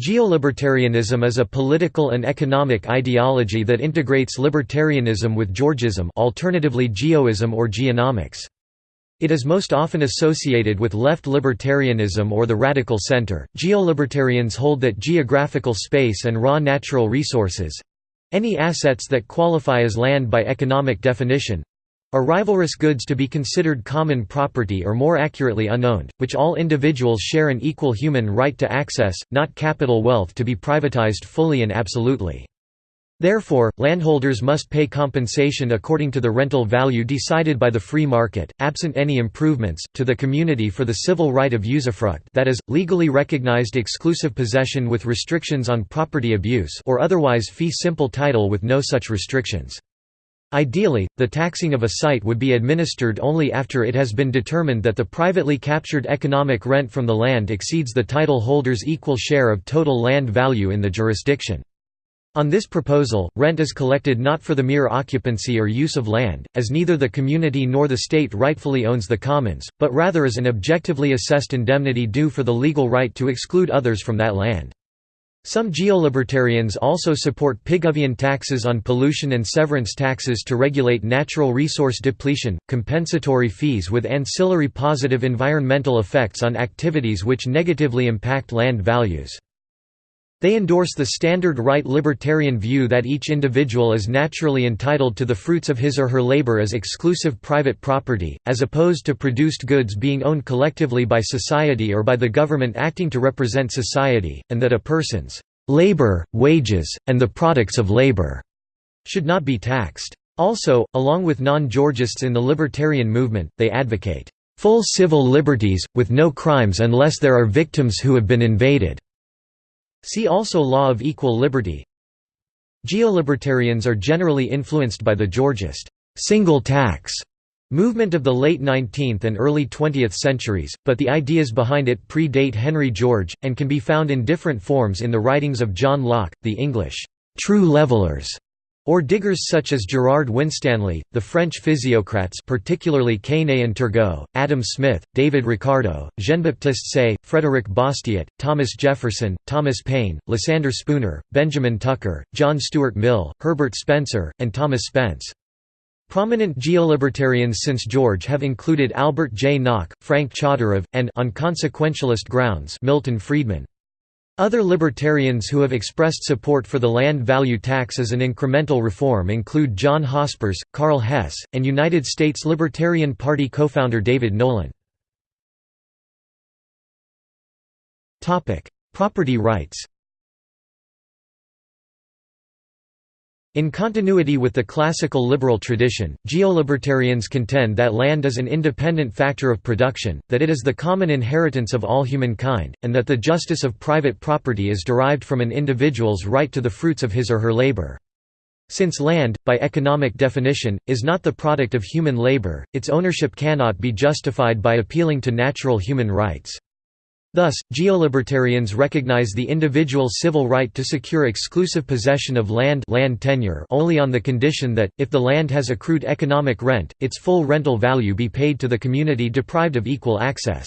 Geolibertarianism is a political and economic ideology that integrates libertarianism with Georgism alternatively geoism or geonomics. It is most often associated with left libertarianism or the radical center. Geolibertarians hold that geographical space and raw natural resources any assets that qualify as land by economic definition are rivalrous goods to be considered common property or more accurately unowned, which all individuals share an equal human right to access, not capital wealth to be privatized fully and absolutely. Therefore, landholders must pay compensation according to the rental value decided by the free market, absent any improvements, to the community for the civil right of usufruct that is, legally recognized exclusive possession with restrictions on property abuse or otherwise fee simple title with no such restrictions. Ideally, the taxing of a site would be administered only after it has been determined that the privately captured economic rent from the land exceeds the title holder's equal share of total land value in the jurisdiction. On this proposal, rent is collected not for the mere occupancy or use of land, as neither the community nor the state rightfully owns the commons, but rather as an objectively assessed indemnity due for the legal right to exclude others from that land. Some geolibertarians also support Pigovian taxes on pollution and severance taxes to regulate natural resource depletion, compensatory fees with ancillary positive environmental effects on activities which negatively impact land values. They endorse the standard right libertarian view that each individual is naturally entitled to the fruits of his or her labor as exclusive private property, as opposed to produced goods being owned collectively by society or by the government acting to represent society, and that a person's labor, wages, and the products of labor should not be taxed. Also, along with non-Georgists in the libertarian movement, they advocate full civil liberties, with no crimes unless there are victims who have been invaded. See also Law of Equal Liberty. Geolibertarians are generally influenced by the Georgist single tax movement of the late 19th and early 20th centuries, but the ideas behind it predate Henry George, and can be found in different forms in the writings of John Locke, the English true levelers, or diggers such as Gerard Winstanley, the French physiocrats particularly Quesnay and Turgot, Adam Smith, David Ricardo, Jean-Baptiste Say, Frédéric Bastiat, Thomas Jefferson, Thomas Paine, Lysander Spooner, Benjamin Tucker, John Stuart Mill, Herbert Spencer, and Thomas Spence. Prominent geolibertarians since George have included Albert J. Nock, Frank Chodorov, and on consequentialist grounds Milton Friedman. Other libertarians who have expressed support for the land value tax as an incremental reform include John Hospers, Karl Hess, and United States Libertarian Party co-founder David Nolan. Property rights In continuity with the classical liberal tradition, geolibertarians contend that land is an independent factor of production, that it is the common inheritance of all humankind, and that the justice of private property is derived from an individual's right to the fruits of his or her labor. Since land, by economic definition, is not the product of human labor, its ownership cannot be justified by appealing to natural human rights. Thus, geolibertarians recognize the individual civil right to secure exclusive possession of land, land tenure only on the condition that, if the land has accrued economic rent, its full rental value be paid to the community deprived of equal access.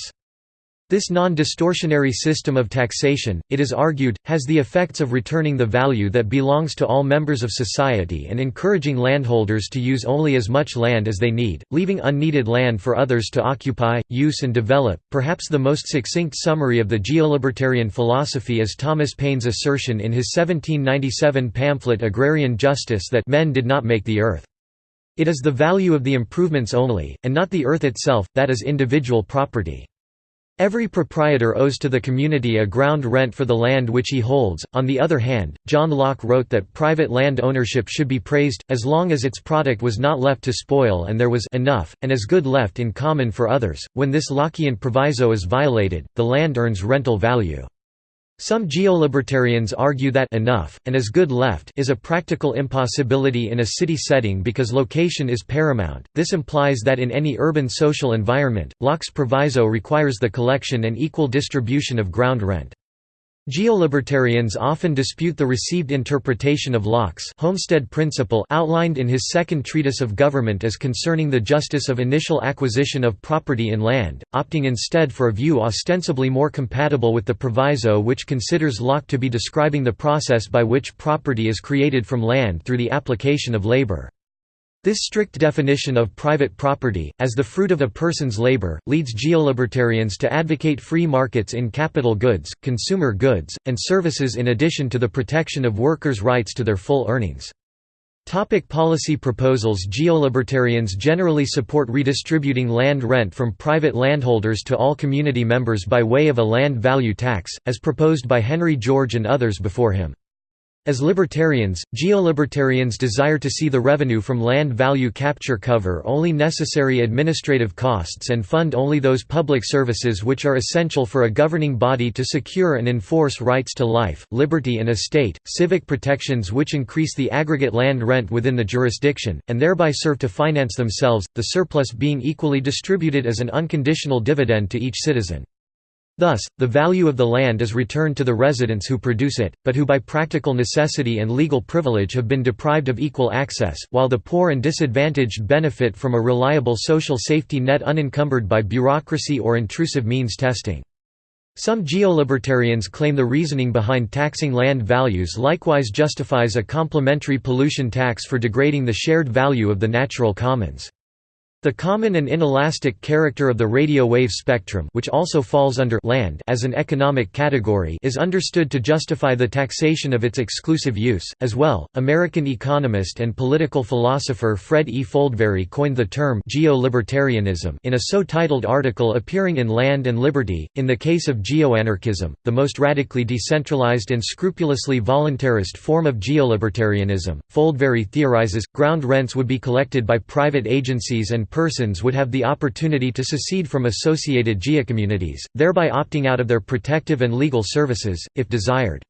This non-distortionary system of taxation, it is argued, has the effects of returning the value that belongs to all members of society and encouraging landholders to use only as much land as they need, leaving unneeded land for others to occupy, use and develop. Perhaps the most succinct summary of the geolibertarian philosophy is Thomas Paine's assertion in his 1797 pamphlet Agrarian Justice that men did not make the earth. It is the value of the improvements only, and not the earth itself, that is individual property. Every proprietor owes to the community a ground rent for the land which he holds. On the other hand, John Locke wrote that private land ownership should be praised, as long as its product was not left to spoil and there was enough, and as good left in common for others. When this Lockean proviso is violated, the land earns rental value. Some geolibertarians argue that enough, and as good left is a practical impossibility in a city setting because location is paramount. This implies that in any urban social environment, Locke's proviso requires the collection and equal distribution of ground rent. Geolibertarians often dispute the received interpretation of Locke's homestead principle outlined in his second treatise of government as concerning the justice of initial acquisition of property in land, opting instead for a view ostensibly more compatible with the proviso which considers Locke to be describing the process by which property is created from land through the application of labor. This strict definition of private property, as the fruit of a person's labor, leads geolibertarians to advocate free markets in capital goods, consumer goods, and services in addition to the protection of workers' rights to their full earnings. Topic policy proposals Geolibertarians generally support redistributing land rent from private landholders to all community members by way of a land value tax, as proposed by Henry George and others before him. As libertarians, geolibertarians desire to see the revenue from land value capture cover only necessary administrative costs and fund only those public services which are essential for a governing body to secure and enforce rights to life, liberty and estate, civic protections which increase the aggregate land rent within the jurisdiction, and thereby serve to finance themselves, the surplus being equally distributed as an unconditional dividend to each citizen. Thus, the value of the land is returned to the residents who produce it, but who by practical necessity and legal privilege have been deprived of equal access, while the poor and disadvantaged benefit from a reliable social safety net unencumbered by bureaucracy or intrusive means testing. Some geolibertarians claim the reasoning behind taxing land values likewise justifies a complementary pollution tax for degrading the shared value of the natural commons. The common and inelastic character of the radio wave spectrum which also falls under land as an economic category is understood to justify the taxation of its exclusive use. As well, American economist and political philosopher Fred E. Foldvary coined the term geolibertarianism in a so-titled article appearing in Land and Liberty. In the case of geoanarchism, the most radically decentralized and scrupulously voluntarist form of geolibertarianism, Foldvary theorizes, ground rents would be collected by private agencies and persons would have the opportunity to secede from associated geocommunities, thereby opting out of their protective and legal services, if desired.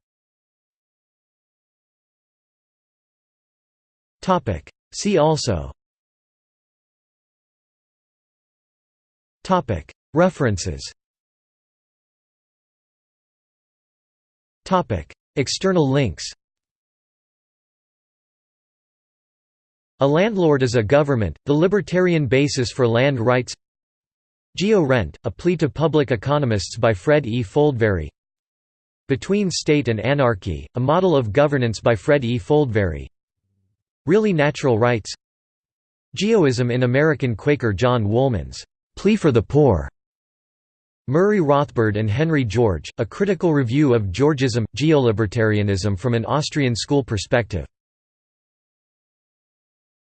See also. References. External links A landlord is a government, the libertarian basis for land rights. Geo-rent, a plea to public economists by Fred E. Foldvary. Between State and Anarchy, a model of governance by Fred E. Foldvary. Really Natural Rights. Geoism in American Quaker John Woolman's Plea for the Poor. Murray Rothbard and Henry George, a critical review of Georgism, geolibertarianism from an Austrian school perspective